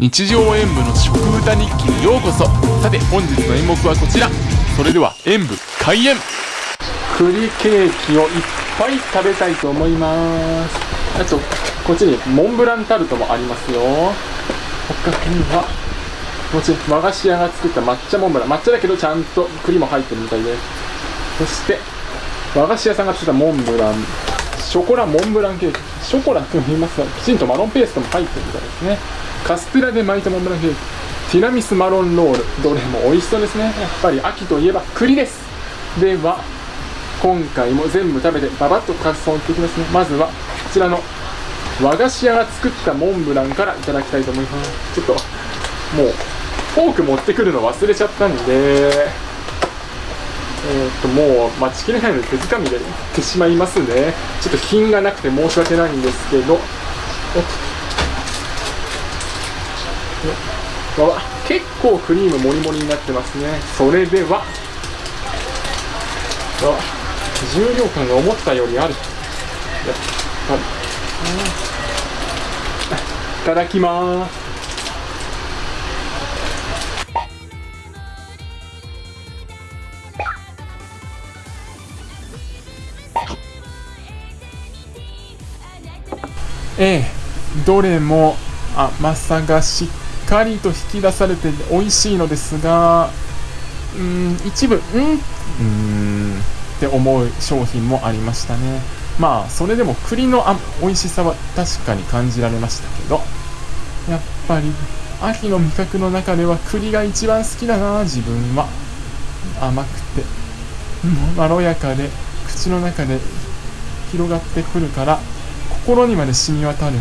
日常演舞の食歌日記にようこそ。さて本日の演目はこちら。それでは演舞開演。栗ケーキをいっぱい食べたいと思います。あとこっちにモンブランタルトもありますよ。他にはもちろん和菓子屋が作った抹茶モンブラン。抹茶だけどちゃんと栗も入ってるみたいです。そして和菓子屋さんが作ったモンブラン。ショコラモンブランケーキ。ショコラと言いますがきちんとマロンペーストも入ってるみたいですね。カステラで巻いたモンブランケーキティラミスマロンロール。どれも美味しそうですね。やっぱり秋といえば栗です。では今回も全部食べてババッと感想を言っていきますね。まずはこちらの和菓子屋が作ったモンブランからいただきたいと思います。ちょっともうフォーク持ってくるの忘れちゃったんで。えー、っともう待ちきれないので手づかみでいってしまいますね。ちょっと品がなくて申し訳ないんですけど。結構クリームもりもりになってますね。それでは。重量感が思ったよりある。いただきます。ええどれも甘さがしっかりと引き出されて美味しいのですがうん一部うんうん。って思う商品もありましたね。まあそれでも栗のあ美味しさは確かに感じられましたけどやっぱり秋の味覚の中では栗が一番好きだな自分は。甘くてまろやかで口の中で広がってくるから心にまで染み渡る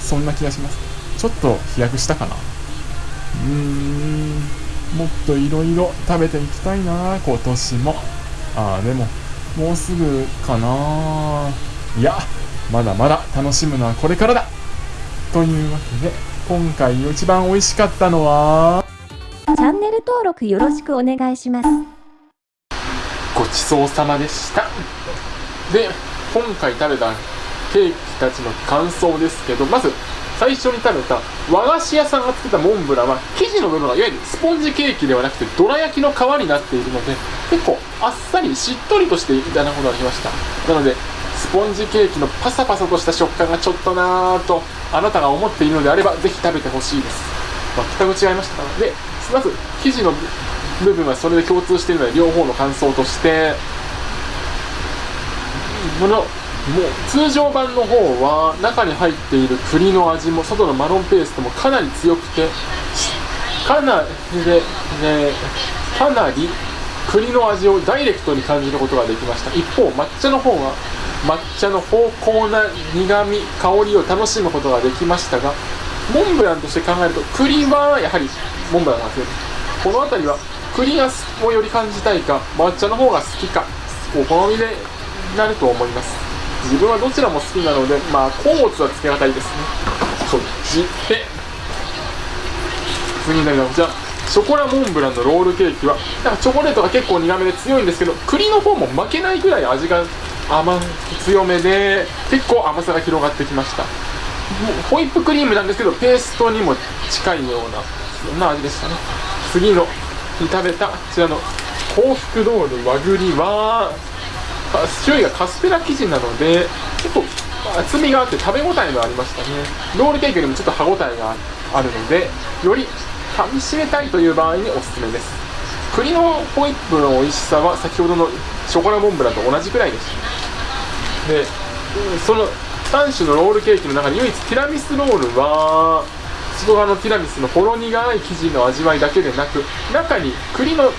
そんな気がします。ちょっと飛躍したかなうーん。もっといろいろ食べていきたいな。今年も。ああでももうすぐかな。いやまだまだ楽しむのはこれからだ。というわけで今回一番美味しかったのは。チャンネル登録よろしくお願いします。ごちそうさまでした。で今回食べたケーキたちの感想ですけどまず最初に食べた和菓子屋さんが作ったモンブランは生地の部分がいわゆるスポンジケーキではなくてどら焼きの皮になっているので結構あっさりしっとりとしていただくことができました。なのでスポンジケーキのパサパサとした食感がちょっとなぁとあなたが思っているのであればぜひ食べてほしいです。全く違いました。でまず生地の部分はそれで共通しているので両方の感想としてこのもう通常版の方は中に入っている栗の味も外のマロンペーストもかなり強くてかなりで、ね、かなり栗の味をダイレクトに感じることができました。一方抹茶の方は抹茶の芳香な苦味香りを楽しむことができましたがモンブランとして考えると栗はやはりモンブランなんですよこの辺りは栗がをより感じたいか抹茶の方が好きかお好みでなると思います。自分はどちらも好きなのでまあ甲物はつけがたいですね。そっちで次になるのはこちらショコラモンブランのロールケーキはなんかチョコレートが結構苦めで強いんですけど栗の方も負けないぐらい味が甘強めで結構甘さが広がってきました。ホイップクリームなんですけどペーストにも近いようなそんな味でしたね。次のに食べたこちらの幸福ロール和栗は周囲がカステラ生地なので結構厚みがあって食べ応えがありましたね。ロールケーキよりもちょっと歯応えがあるのでより噛みしめたいという場合におすすめです。栗のホイップの美味しさは先ほどのショコラモンブランと同じくらいでしたでその3種のロールケーキの中で唯一ティラミスロールは外側のティラミスのほろ苦い生地の味わいだけでなく中に栗の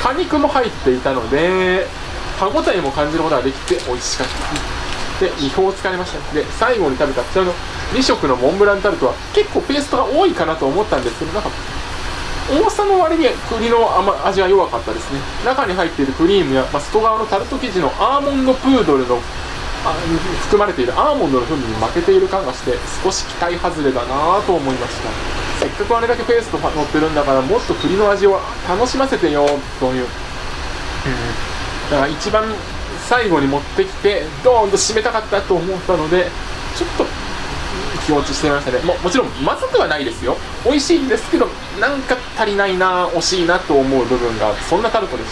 果肉も入っていたので歯応えも感じることができて美味しかった。で2を疲れました。で最後に食べたこちらの2色のモンブランタルトは結構ペーストが多いかなと思ったんですけどなんか重さの割に栗の味が弱かったですね。中に入っているクリームや、まあ、外側のタルト生地のアーモンドプードルのあ含まれているアーモンドの風味に負けている感がして少し期待外れだなと思いました。せっかくあれだけペースト乗ってるんだからもっと栗の味を楽しませてよという、うん。だから一番最後に持ってきてドーンと締めたかったと思ったのでちょっと気持ちしてましたね。ももちろんまずくはないですよ。美味しいんですけどなんか足りないな惜しいなと思う部分がそんなタルトでし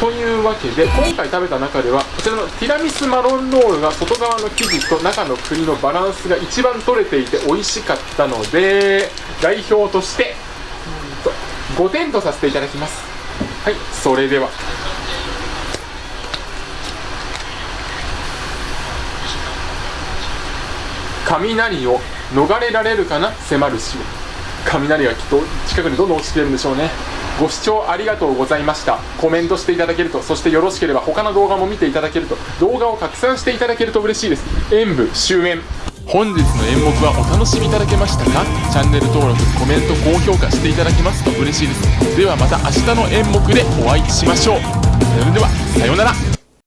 たというわけで今回食べた中ではこちらのティラミスマロンロールが外側の生地と中の栗のバランスが一番取れていて美味しかったので代表として5点とさせていただきます。はいそれでは。雷を逃れられるかな？迫る死を雷がきっと近くにどんどん落ちてるんでしょうね。ご視聴ありがとうございました。コメントしていただけるとそしてよろしければ他の動画も見ていただけると動画を拡散していただけると嬉しいです。演舞終演。本日の演目はお楽しみいただけましたか？チャンネル登録コメント高評価していただけますと嬉しいです。ではまた明日の演目でお会いしましょう。それではさようなら。